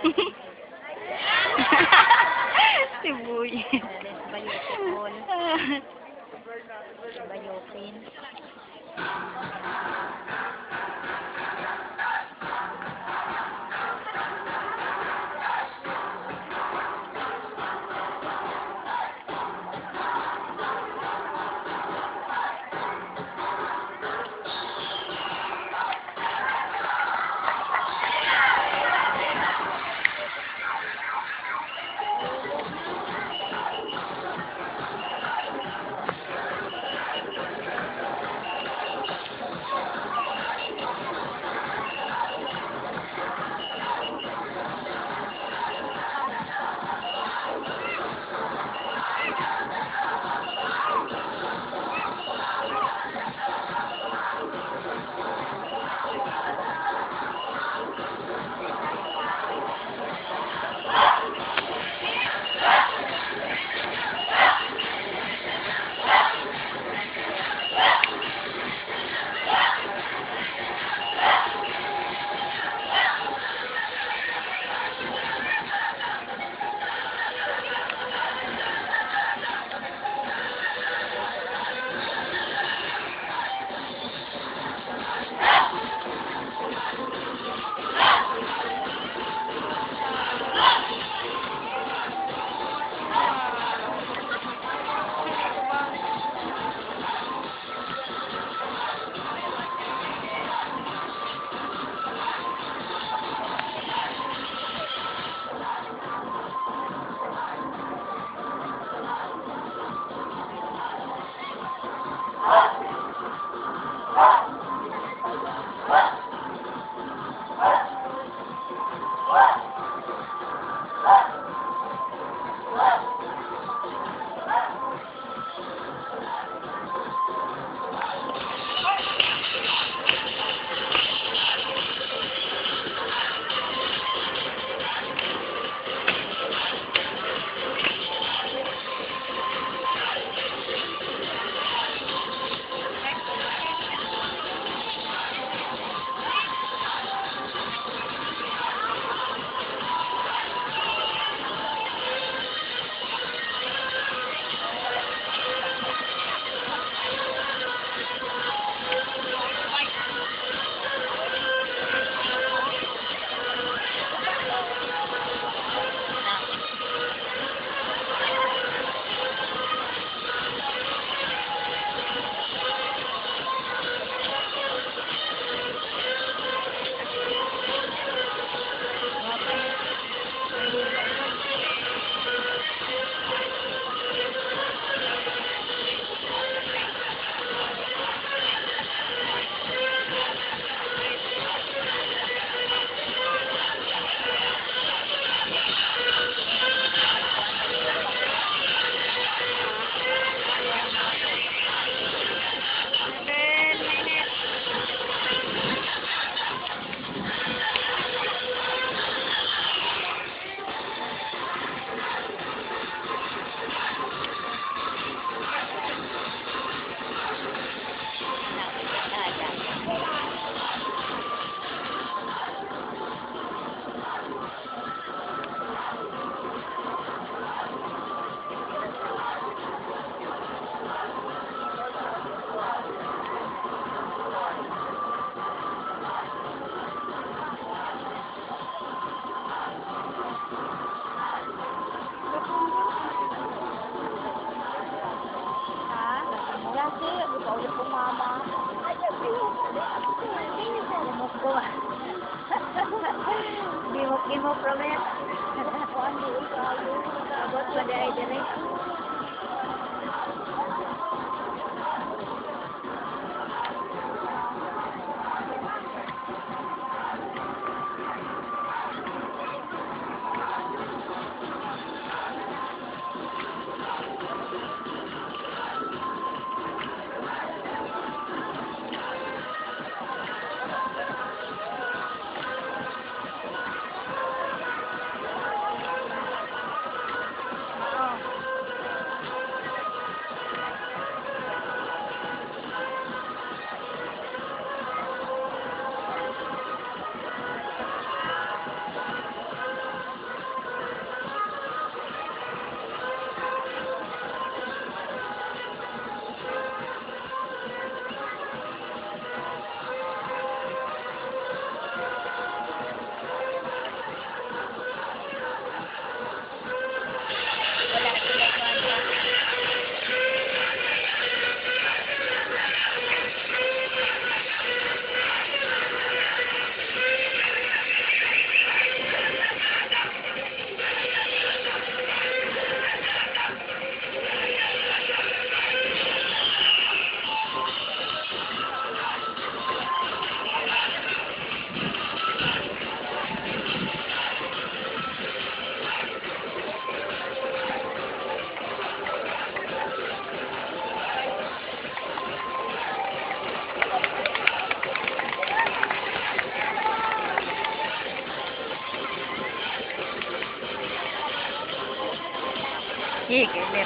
Sibuyas. Bayotipol. Bayotin. animal from it. One week, all week, what's the day, Jimmy? ठीक है ले